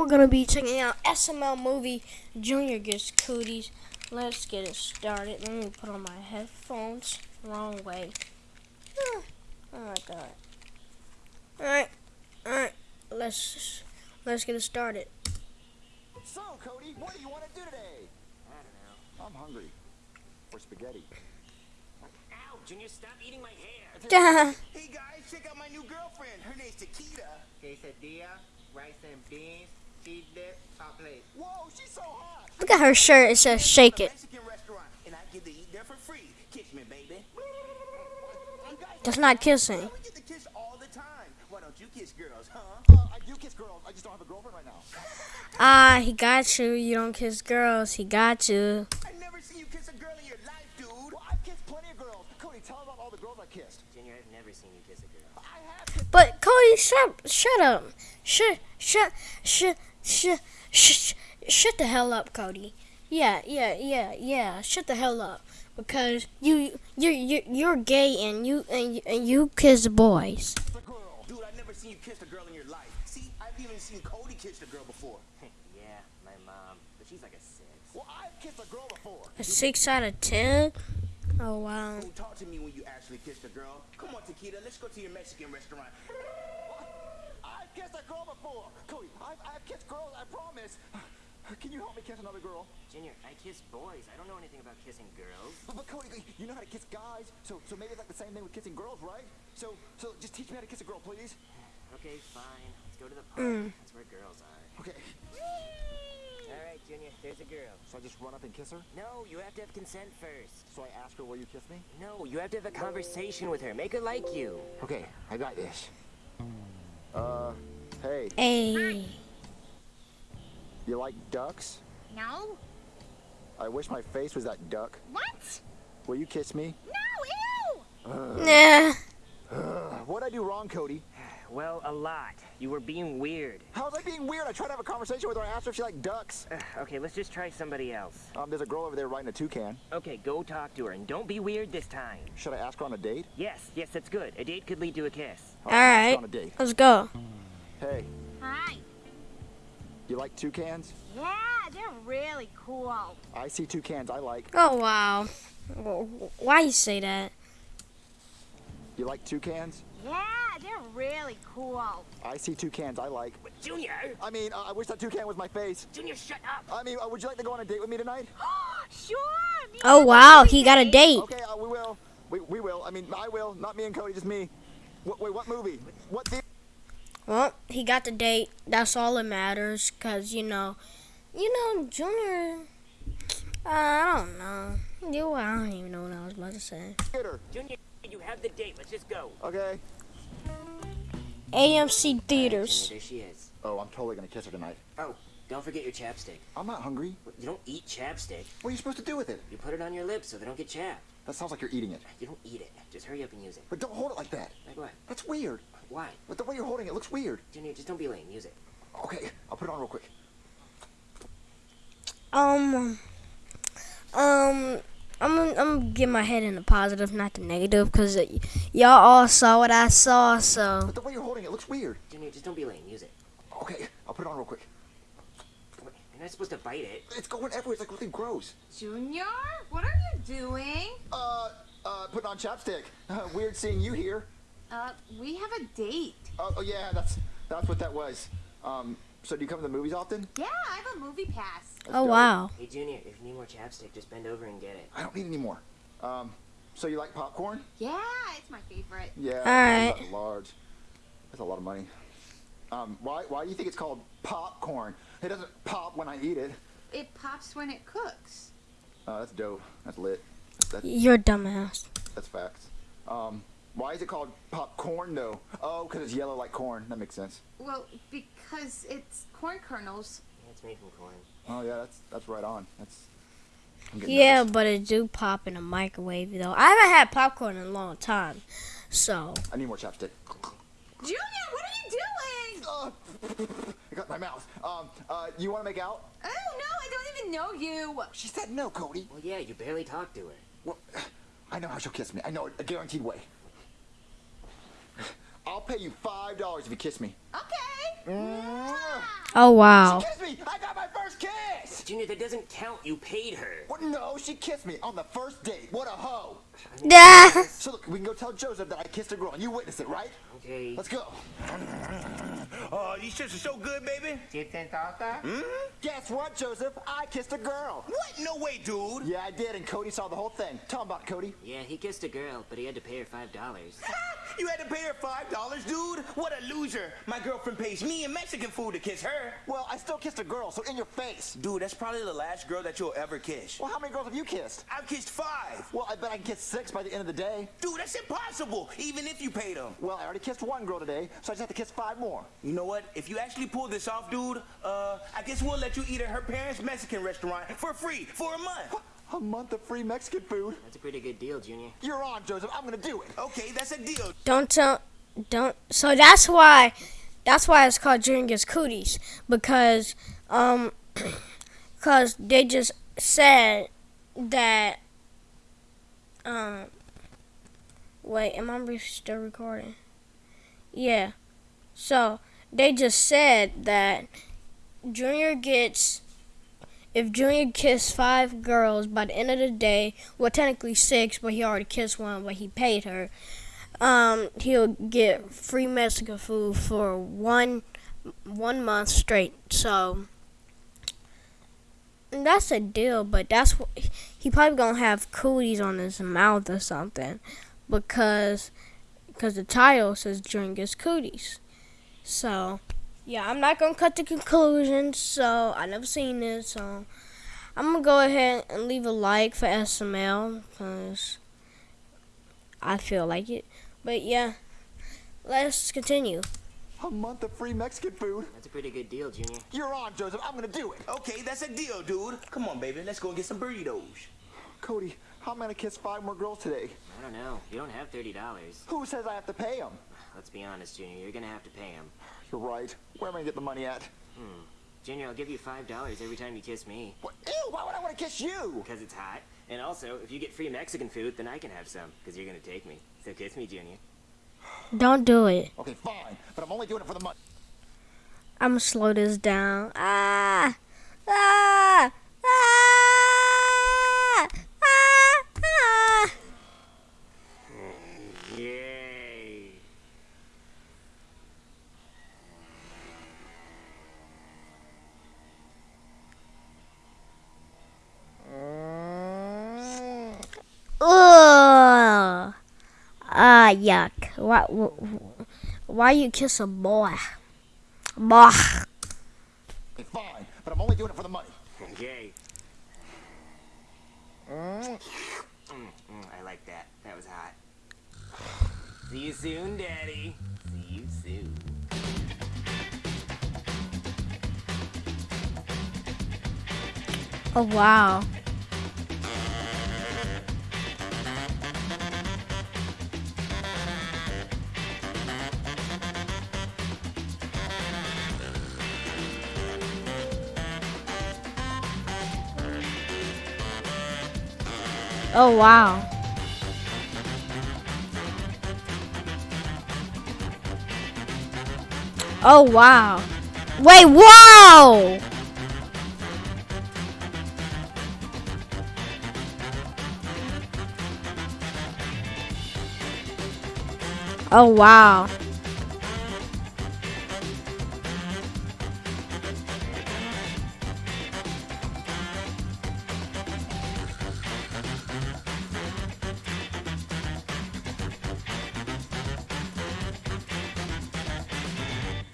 we're gonna be checking out SML movie Junior Gets Cooties. Let's get it started. Let me put on my headphones. Wrong way. Ah, Oh my god. Alright, alright. Let's let's get it started. So, Cody, what do you want to do today? I don't know. I'm hungry. For spaghetti. Ow, Junior, stop eating my hair. Hey guys, check out my new girlfriend. Her name's Takita. quesadilla, rice and beans, cheese dip, hot plate. Whoa, she's so hot. Look at her shirt. It says shake it. Mexican restaurant, and I get to eat there for free. Kiss me, baby. You That's not kissing. we get to kiss all the time. Why don't you kiss girls, huh? Uh, I do kiss girls. I just don't have a girlfriend right now. Ah, he got you. You don't kiss girls. He got you. I never seen you kiss a girl in your life, dude. Well, I've kissed plenty of girls. Cody, tell about all the girls I kissed. Junior, I've never seen you kiss a girl. I have. But Cody, shut shut up. Shut shut shut shut shut shut the hell up, Cody. Yeah, yeah, yeah, yeah. Shut the hell up because you you you you're gay and you and you, and you kiss boys. a. Dude, I never seen you kiss a girl in your life. See, I've even seen Cody kiss a girl before. yeah, my mom. But she's like a six. Well, I've kissed a girl before. A six out of ten. Oh wow. Don't talk to me when you actually kissed a girl. Come on, Takita, let's go to your Mexican restaurant. I've a girl before. Cody, I've, I've kissed girls, I promise. Can you help me kiss another girl? Junior, I kiss boys. I don't know anything about kissing girls. But, but Cody, you know how to kiss guys, so so maybe it's like the same thing with kissing girls, right? So so just teach me how to kiss a girl, please. Okay, fine. Let's go to the park. That's where girls are. Okay. All right, Junior, there's a girl. So I just run up and kiss her? No, you have to have consent first. So I ask her, will you kiss me? No, you have to have a conversation with her. Make her like you. Okay, I got this. Uh, hey, Hey. you like ducks? No? I wish my face was that duck. What? Will you kiss me? No, ew! Nah. What'd I do wrong, Cody? Well, a lot. You were being weird. How was I being weird? I tried to have a conversation with her. I asked her if she liked ducks. Ugh, okay, let's just try somebody else. Um, there's a girl over there riding a toucan. Okay, go talk to her, and don't be weird this time. Should I ask her on a date? Yes, yes, that's good. A date could lead to a kiss. I'll All ask her right. On a date. Let's go. Hey, Hi. you like toucans? Yeah, they're really cool. I see toucans I like. Oh wow. Why you say that? You like toucans? Yeah, they're really cool. I see toucans I like. But Junior! I mean, uh, I wish that toucan was my face. Junior, shut up! I mean, uh, would you like to go on a date with me tonight? sure. me Oh wow, he got a date. date. Okay, uh, we will. We, we will. I mean, I will. Not me and Cody, just me. Wh- wait, what movie? What the? Well, he got the date. That's all that matters. Cause you know, you know, Junior. Uh, I don't know. You, I don't even know what I was about to say. Theater. Junior, you have the date. Let's just go. Okay. AMC theaters. Junior, there she is. Oh, I'm totally gonna kiss her tonight. Oh, don't forget your chapstick. I'm not hungry. You don't eat chapstick. What are you supposed to do with it? You put it on your lips so they don't get chapped. That sounds like you're eating it. You don't eat it. Just hurry up and use it. But don't hold it like that. Like what? That's weird. Why? But the way you're holding it looks weird. Junior, just don't be lame. Use it. Okay, I'll put it on real quick. Um, um, I'm gonna, I'm gonna get my head in the positive, not the negative, cause uh, y'all all saw what I saw. So But the way you're holding it looks weird. Junior, just don't be lame. Use it. Okay, I'll put it on real quick. What? You're not supposed to bite it. It's going everywhere. It's like really gross. Junior, what are you doing? Uh, uh, putting on chapstick. Uh, weird seeing you here. Uh, we have a date. Oh, oh yeah, that's that's what that was. Um, so do you come to the movies often? Yeah, I have a movie pass. Let's oh go. wow. Hey, Junior, if you need more chapstick, just bend over and get it. I don't need any more. Um, so you like popcorn? Yeah, it's my favorite. Yeah. Alright. that's Large. That's a lot of money. Um, why why do you think it's called popcorn? It doesn't pop when I eat it. It pops when it cooks. Uh, that's dope. That's lit. That's You're a dumbass. that's facts. Um, why is it called popcorn though? Oh, because it's yellow like corn. That makes sense. Well, because it's corn kernels. Yeah, it's made from corn. Oh yeah, that's that's right on. That's. Yeah, nervous. but it do pop in a microwave though. I haven't had popcorn in a long time, so I need more chapstick. Junior, what are you doing? I got my mouth. Um, uh, you want to make out? Oh no, I don't even know you. She said no, Cody. Well, yeah, you barely talked to her. Well, I know how she'll kiss me. I know it, a guaranteed way. I'll pay you five dollars if you kiss me. Okay. Oh wow. Kiss me! I got my first kiss! Junior, that doesn't count. You paid her. What? No, she kissed me on the first date. What a hoe! Yeah. So look, we can go tell Joseph that I kissed a girl, and you witnessed it, right? Okay. Let's go. Oh, these shits are so good, baby. Chicken salsa? Hmm? Guess what, Joseph? I kissed a girl. What? No way, dude. Yeah, I did, and Cody saw the whole thing. Tell him about it, Cody. Yeah, he kissed a girl, but he had to pay her five dollars. You had to pay her five dollars, dude. What a loser. My girlfriend pays me in Mexican food to kiss her. Well, I still kissed a girl, so in your face. Dude, that's probably the last girl that you'll ever kiss. Well, how many girls have you kissed? I've kissed five. Well, I bet I can kiss six by the end of the day. Dude, that's impossible. Even if you paid them. Well, I already kissed one girl today, so I just have to kiss five more. You know what? If you actually pull this off, dude, uh, I guess we'll let you eat at her parents' Mexican restaurant for free for a month. A month of free Mexican food. That's a pretty good deal, Junior. You're on, Joseph. I'm gonna do it. Okay, that's a deal. Don't tell. Don't. So that's why. That's why it's called Junior Gets Cooties because um, because they just said that um. Wait, am I still recording? Yeah. So they just said that Junior gets if Junior kissed five girls by the end of the day, well technically six, but he already kissed one, but he paid her. Um, he'll get free Mexican food for one one month straight. So that's a deal, but that's what he probably gonna have cooties on his mouth or something because because the title says drink his cooties. So yeah, I'm not gonna cut the conclusion. So I never seen this, so I'm gonna go ahead and leave a like for SML because I feel like it. But yeah, let's continue. A month of free Mexican food. That's a pretty good deal, Junior. You're on, Joseph. I'm gonna do it. Okay, that's a deal, dude. Come on, baby. Let's go and get some burritos. Cody, how am I gonna kiss five more girls today? I don't know. You don't have thirty dollars. Who says I have to pay them? Let's be honest, Junior. You're gonna have to pay him. You're right. Where am I gonna get the money at? Hmm. Junior, I'll give you five dollars every time you kiss me. What? Ew, why would I want to kiss you? Because it's hot. And also, if you get free Mexican food, then I can have some. Because you're gonna take me. So kiss me, Junior. Don't do it. Okay, fine, but I'm only doing it for the money. I'm gonna slow this down. Ah! Ah! Ah! Ah! ah. Yay! Ugh. Ah, yuck. Why, wh- why you kiss a boy? Boy. Okay, fine, but I'm only doing it for the money. Yay. Mm, mm, I like that. That was hot. See you soon, Daddy. See you soon. Oh, wow. Oh, wow. Oh, wow. Wait, whoa! Oh, wow.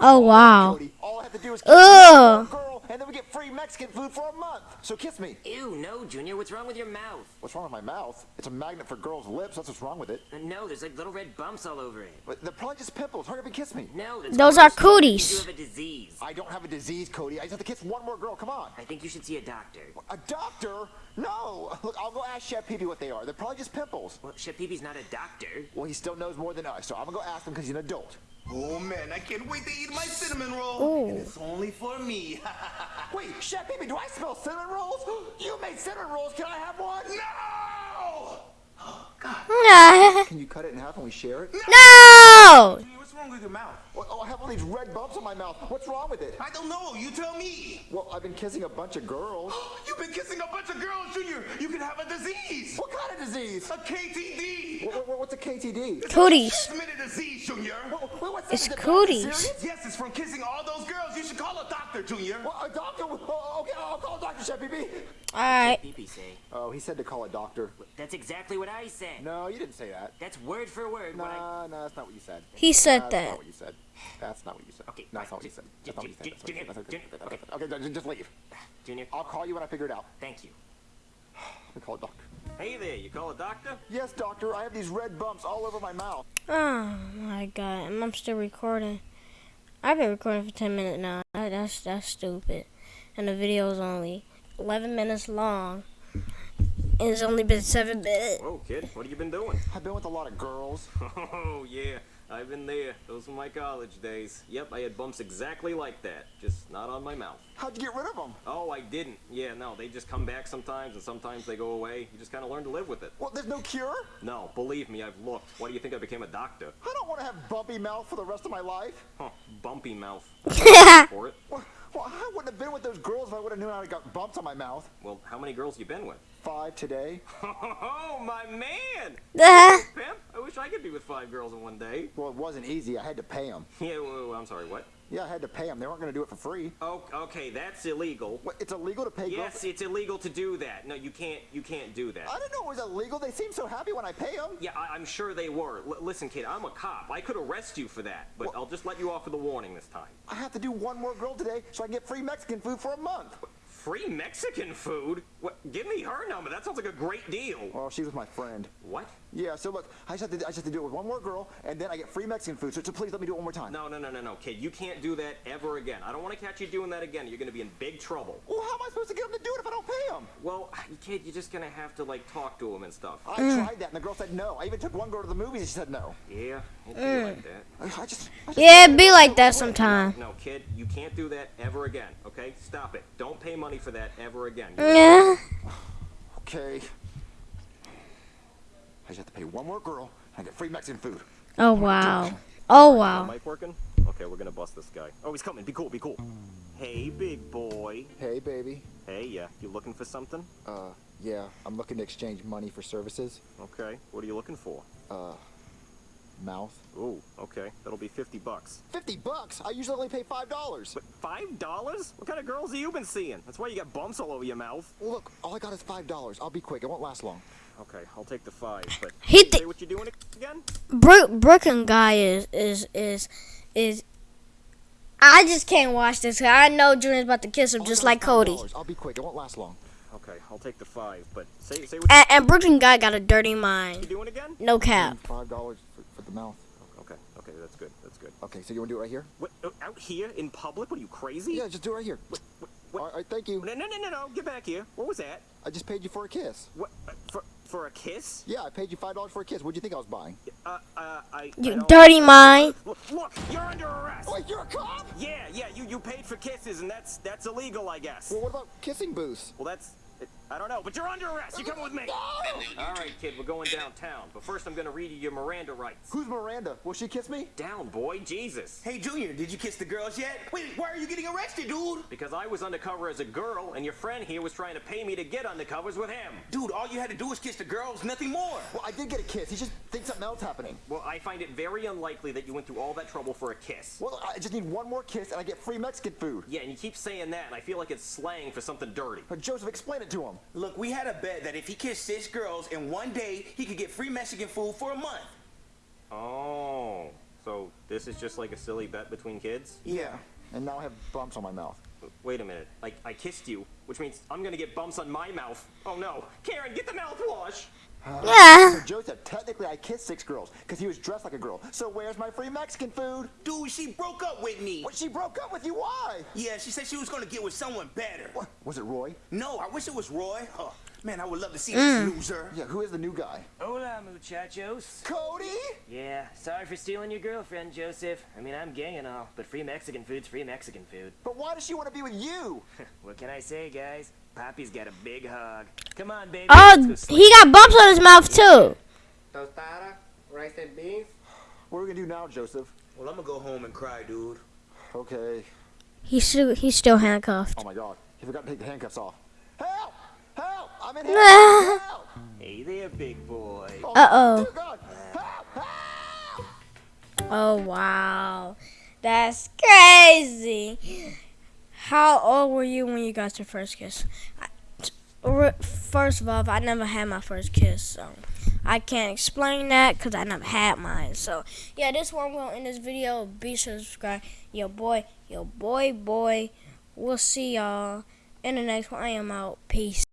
Oh, wow. Cody, all I have to do is Ugh. girl, and then we get free Mexican food for a month. So kiss me. Ew, no, Junior. What's wrong with your mouth? What's wrong with my mouth? It's a magnet for girls' lips. That's what's wrong with it. Uh, No, there's like little red bumps all over it. But they're probably just pimples. Hurry up and kiss me. No, that's Those are cooties. You have a disease. I don't have a disease, Cody. I just have to kiss one more girl. Come on. I think you should see a doctor. A doctor? No. Look, I'll go ask Chef Peepee what they are. They're probably just pimples. Well, Chef Peepee's not a doctor. Well, he still knows more than us, so I'm gonna go ask him because he's an adult. Oh man, I can't wait to eat my cinnamon roll. Ooh. And it's only for me. Wait, Chef Peepee, do I smell cinnamon rolls? You made cinnamon rolls. Can I have one? no! Ah, Can you cut it in half and we share it? no! Junior, what's wrong with your mouth? Oh, I have all these red bumps on my mouth. What's wrong with it? I don't know. You tell me. Well, I've been kissing a bunch of girls. You've been kissing a bunch of girls, Junior. You could have a disease. What kind of disease? A KTD. What, what, what's a KTD? Cooties. It's Transmitted disease, Junior. What, what, what's It's it cooties. Yes, it's from kissing all those girls. You should call a doctor, Junior. Well, a doctor? Okay, I'll call Dr. Chef BB. Alright. PP say. Oh, he said to call a doctor. That's exactly what I said. No, you didn't say that. That's word for word what I. Nah, no, that's not what you said. He said That's that. not what you said. That's not what you said. Okay, No, that's not what you said. Ju- That's not what you said. ju- That's not what you said. ju- That's not what you ju- said. That's not- Okay, just- just leave. Junior, I'll call you when I figure it out. thank you. Let me call a doctor. Hey there, you call a doctor? Yes, doctor. I have these red bumps all over my mouth. Oh my god, I'm still recording. I've been recording for 10 minutes now. That's that's stupid. And the video is only 11 minutes long. And it's only been 7 minutes. Whoa, kid, what have you been doing? I've been with a lot of girls. Oh, yeah, I've been there. Those were my college days. Yep, I had bumps exactly like that, just not on my mouth. How'd you get rid of them? Oh, I didn't. Yeah, no, they just come back sometimes, and sometimes they go away. You just kind of learn to live with it. Well, there's no cure? No, believe me, I've looked. Why do you think I became a doctor? I don't want to have bumpy mouth for the rest of my life. Huh, bumpy mouth. For it. Well, well, I wouldn't have been with those girls if I would have known I got bumps on my mouth. Well, how many girls you been with? Five today. Oh, my man! Ah, Pimp, I wish I could be with five girls in one day. Well, it wasn't easy. I had to pay them. Yeah, well, I'm sorry, what? Yeah, I had to pay them. They weren't going to do it for free. Oh, okay, that's illegal. What, it's illegal to pay Yes, it's illegal to do that. No, you can't. You can't do that. I didn't know it was illegal. They seem so happy when I pay them. Yeah, I, I'm sure they were. L- listen, kid, I'm a cop. I could arrest you for that, but I'll just let you off with a warning this time. I have to do one more girl today so I can get free Mexican food for a month. Free Mexican food? What? Give me her number. That sounds like a great deal. Oh, well, she's with my friend. What? Yeah, so look, I just have to, I just have to do it with one more girl, and then I get free Mexican food. So, so please let me do it one more time. No, no, no, no, no, kid. You can't do that ever again. I don't want to catch you doing that again. You're going to be in big trouble. Well, how am I supposed to get them to do it if I don't pay them? Well, kid, you're just going to have to, like, talk to him and stuff. I mm. tried that, and the girl said no. I even took one girl to the movies, and she said no. Yeah, it'd be mm. like that. I, I just, I just yeah, it be like that sometime. No, kid, you can't do that ever again, okay? Stop it. Don't pay money for that ever again. Yeah. Okay. I just have to pay one more girl, and I get free Mexican food. Oh wow. Oh wow. mic working? Okay, we're gonna bust this guy. Oh, he's coming. Be cool, be cool. Hey, big boy. Hey, baby. Hey, yeah, you looking for something? Uh, yeah, I'm looking to exchange money for services. Okay, what are you looking for? Uh, mouth. Ooh, okay, that'll be 50 bucks. 50 bucks? I usually only pay $5. But five dollars? What kind of girls have you been seeing? That's why you got bumps all over your mouth. Look, all I got is $5. I'll be quick. It won't last long. Okay, I'll take the five, but He say what you're doing again? Brook Brooklyn guy is is is is. I just can't watch this. I know Junior's about to kiss him just like Cody. I'll be quick. It won't last long. Okay, I'll take the five, but say say what And, and Brooklyn guy got a dirty you're mind. doing again? No cap. $5 for, for the mouth. Okay, okay, that's good, that's good. Okay, so you want to do it right here? What, uh, out here in public? What are you crazy? Yeah, just do it right here. What, what, All right, thank you. No, no, no, no, no, get back here. What was that? I just paid you for a kiss. What, uh, for, for a kiss? Yeah, I paid you $5 for a kiss. What'd you think I was buying? Uh, uh, I. I You don't- dirty mind. Look, look, you're under arrest. Wait, you're a cop? Yeah, yeah, you, you paid for kisses, and that's that's illegal, I guess. Well, what about kissing booths? Well, that's. I don't know, but you're under arrest. You coming with me? All right, kid, we're going downtown. But first, I'm gonna read you your Miranda rights. Who's Miranda? Will she kiss me? Down, boy, Jesus. Hey, Junior, did you kiss the girls yet? Wait, why are you getting arrested, dude? Because I was undercover as a girl, and your friend here was trying to pay me to get undercovers with him. Dude, all you had to do was kiss the girls, nothing more. Well, I did get a kiss. He just thinks something else happening. Well, I find it very unlikely that you went through all that trouble for a kiss. Well, I just need one more kiss and I get free Mexican food. Yeah, and you keep saying that, and I feel like it's slang for something dirty. But Joseph, explain it to him. Look, we had a bet that if he kissed six girls in one day, he could get free Mexican food for a month. Oh, so this is just like a silly bet between kids? Yeah. And now I have bumps on my mouth. Wait a minute. Like, I kissed you, which means I'm gonna get bumps on my mouth. Oh no. Karen, get the mouthwash! Uh, yeah. So Joseph, technically I kissed six girls because he was dressed like a girl. So where's my free Mexican food? Dude, she broke up with me. What, she broke up with you? Why? Yeah, she said she was gonna get with someone better. What? Was it Roy? No, I wish it was Roy. Oh, man, I would love to see this mm. loser. Yeah, who is the new guy? Hola, muchachos. Cody? Yeah, sorry for stealing your girlfriend, Joseph. I mean, I'm gay and all, but free Mexican food's free Mexican food. But why does she want to be with you? what can I say, guys? Pappy's got a big hug. Come on, baby. Oh, let's go sleep. he got bumps on his mouth too. Tostada, rice and beans. What are we gonna do now, Joseph? Well, I'm gonna go home and cry, dude. Okay. He's still he's still handcuffed. Oh my god. He forgot to take the handcuffs off. Help! Help! I'm in handcuffs! Hey there, big boy. Uh oh. Dear God! Help! Help! Oh wow, that's crazy. How old were you when you got your first kiss? First of all, I never had my first kiss, so I can't explain that because I never had mine. So yeah, this one will end this video. Be sure to subscribe. Yo boy, yo boy, boy. We'll see y'all in the next one. I am out. Peace.